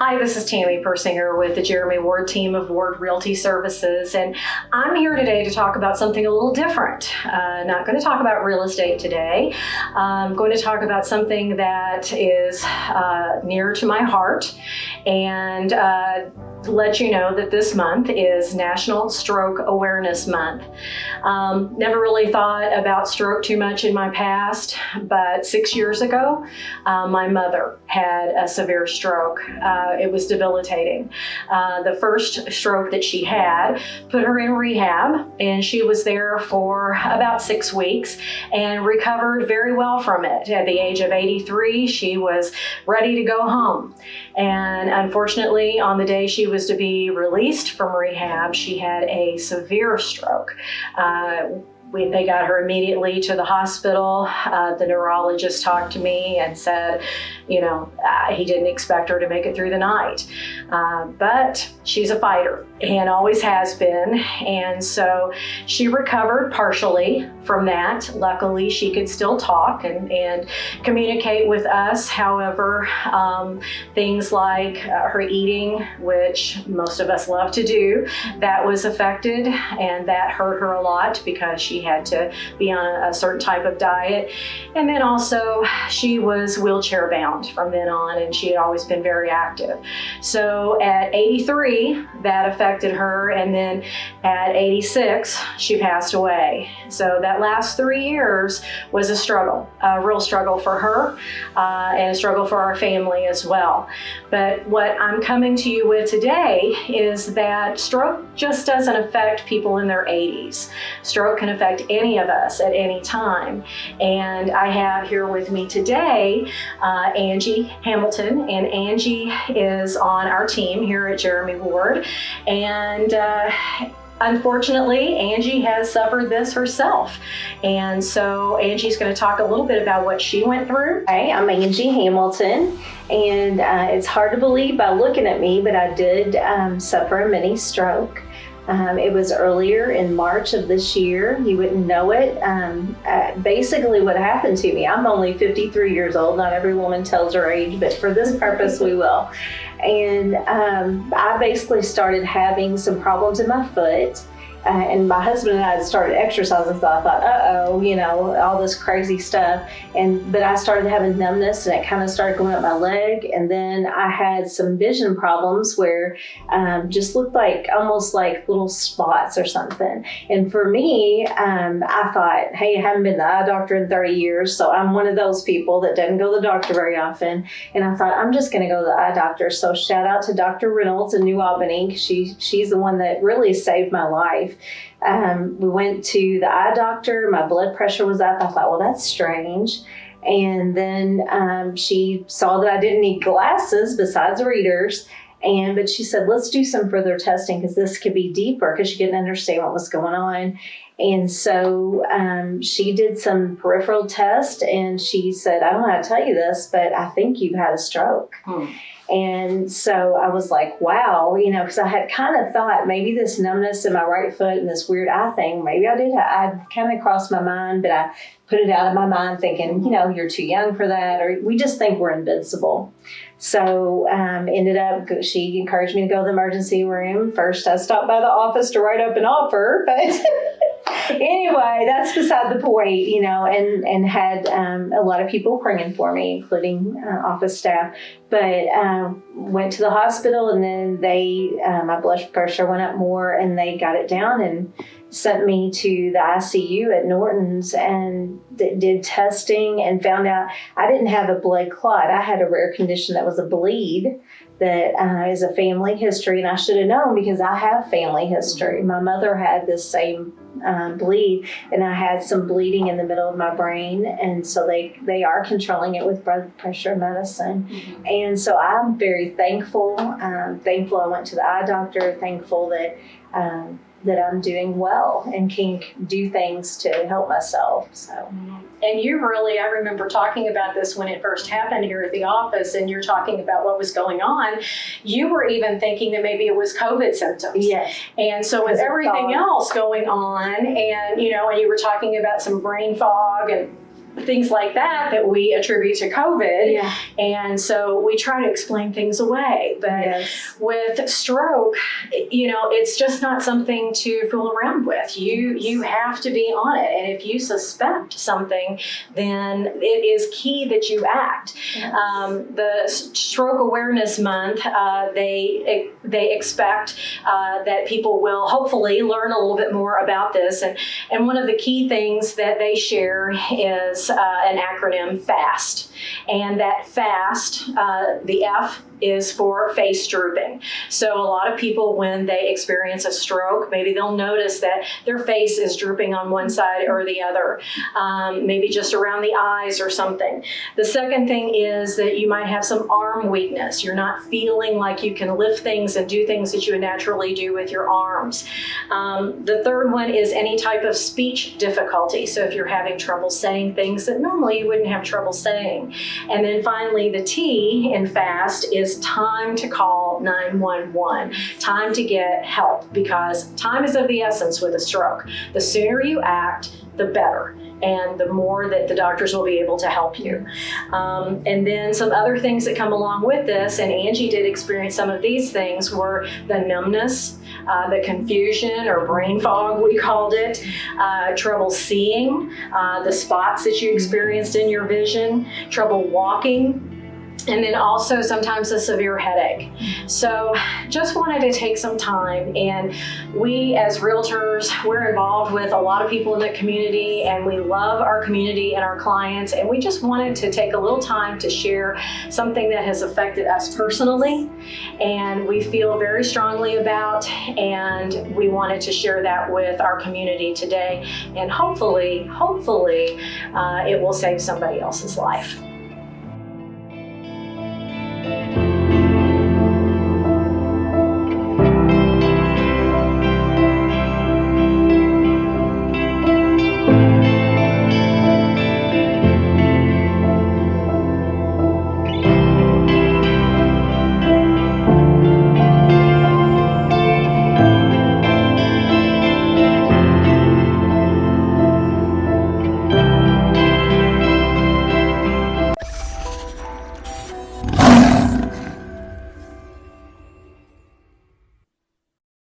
Hi, this is Tammy Persinger with the Jeremy Ward team of Ward Realty Services, and I'm here today to talk about something a little different. Uh, not going to talk about real estate today. I'm going to talk about something that is uh, near to my heart and uh, let you know that this month is National Stroke Awareness Month. Um, never really thought about stroke too much in my past, but six years ago, uh, my mother had a severe stroke. Uh, it was debilitating. Uh, the first stroke that she had put her in rehab, and she was there for about six weeks and recovered very well from it. At the age of 83, she was ready to go home. And unfortunately, on the day she was to be released from rehab, she had a severe stroke. Uh, we, they got her immediately to the hospital. Uh, the neurologist talked to me and said, you know, uh, he didn't expect her to make it through the night. Uh, but she's a fighter and always has been. And so she recovered partially from that. Luckily, she could still talk and, and communicate with us. However, um, things like uh, her eating, which most of us love to do, that was affected and that hurt her a lot because she had to be on a, a certain type of diet. And then also she was wheelchair bound from then on and she had always been very active. So at 83, that affected her. And then at 86, she passed away. So that last three years was a struggle, a real struggle for her uh, and a struggle for our family as well. But what I'm coming to you with today is that stroke just doesn't affect people in their 80s. Stroke can affect affect any of us at any time. And I have here with me today uh, Angie Hamilton, and Angie is on our team here at Jeremy Ward. And uh, Unfortunately, Angie has suffered this herself. And so Angie's going to talk a little bit about what she went through. Hey, I'm Angie Hamilton, and uh, it's hard to believe by looking at me, but I did um, suffer a mini stroke. Um, it was earlier in March of this year. You wouldn't know it. Um, uh, basically, what happened to me, I'm only 53 years old. Not every woman tells her age, but for this purpose, we will. And um, I basically started having some problems in my foot. Uh, and my husband and I had started exercising, so I thought, uh-oh, you know, all this crazy stuff. And but I started having numbness, and it kind of started going up my leg. And then I had some vision problems where um, just looked like almost like little spots or something. And for me, um, I thought, hey, I haven't been to the eye doctor in 30 years, so I'm one of those people that doesn't go to the doctor very often. And I thought, I'm just going to go to the eye doctor. So shout out to Dr. Reynolds in New Albany. She she's the one that really saved my life life. Um, we went to the eye doctor. My blood pressure was up. I thought, well, that's strange. And then um, she saw that I didn't need glasses besides readers. And but she said, let's do some further testing because this could be deeper because she didn't understand what was going on. And so um, she did some peripheral test and she said, I don't know how to tell you this, but I think you've had a stroke. Hmm. And so I was like, wow, you know, because I had kind of thought maybe this numbness in my right foot and this weird eye thing, maybe I did. I kind of crossed my mind, but I put it out of my mind thinking, you know, you're too young for that, or we just think we're invincible. So um, ended up, she encouraged me to go to the emergency room. First, I stopped by the office to write up an offer, but anyway, that's beside the point, you know, and, and had um, a lot of people praying for me, including uh, office staff. But um, went to the hospital and then they, uh, my blood pressure went up more and they got it down and sent me to the ICU at Norton's and did testing and found out I didn't have a blood clot. I had a rare condition that was a bleed that uh, is a family history, and I should have known because I have family history. My mother had this same um, bleed, and I had some bleeding in the middle of my brain, and so they they are controlling it with blood pressure medicine, mm-hmm. and so I'm very thankful. Um, thankful I went to the eye doctor. Thankful that. Um, that I'm doing well and can do things to help myself. So, and you really, I remember talking about this when it first happened here at the office, and you're talking about what was going on. You were even thinking that maybe it was COVID symptoms. Yes. And so with everything else going on, and you know, and you were talking about some brain fog and things like that that we attribute to COVID. Yeah. And so we try to explain things away. But Yes. with stroke, you know, it's just not something to fool around with. You you have to be on it, and if you suspect something, then it is key that you act. Yeah. Um, the Stroke Awareness Month, uh, they they expect uh, that people will hopefully learn a little bit more about this, and and one of the key things that they share is uh, an acronym FAST, and that FAST, uh, the F is for face drooping. So a lot of people, when they experience a stroke, maybe they'll notice that their face is drooping on one side or the other, um, maybe just around the eyes or something. The second thing is that you might have some arm weakness. You're not feeling like you can lift things and do things that you would naturally do with your arms. Um, the third one is any type of speech difficulty. So if you're having trouble saying things that normally you wouldn't have trouble saying. And then finally, the T in FAST is time to call 911, time to get help because time is of the essence with a stroke. The sooner you act, the better. And the more that the doctors will be able to help you. Um, and then some other things that come along with this, and Angie did experience some of these things, were the numbness, uh, the confusion or brain fog, we called it, uh, trouble seeing, uh, the spots that you experienced in your vision, trouble walking, and then also sometimes a severe headache. So just wanted to take some time and we as realtors, we're involved with a lot of people in the community and we love our community and our clients and we just wanted to take a little time to share something that has affected us personally and we feel very strongly about and we wanted to share that with our community today and hopefully, hopefully uh, it will save somebody else's life.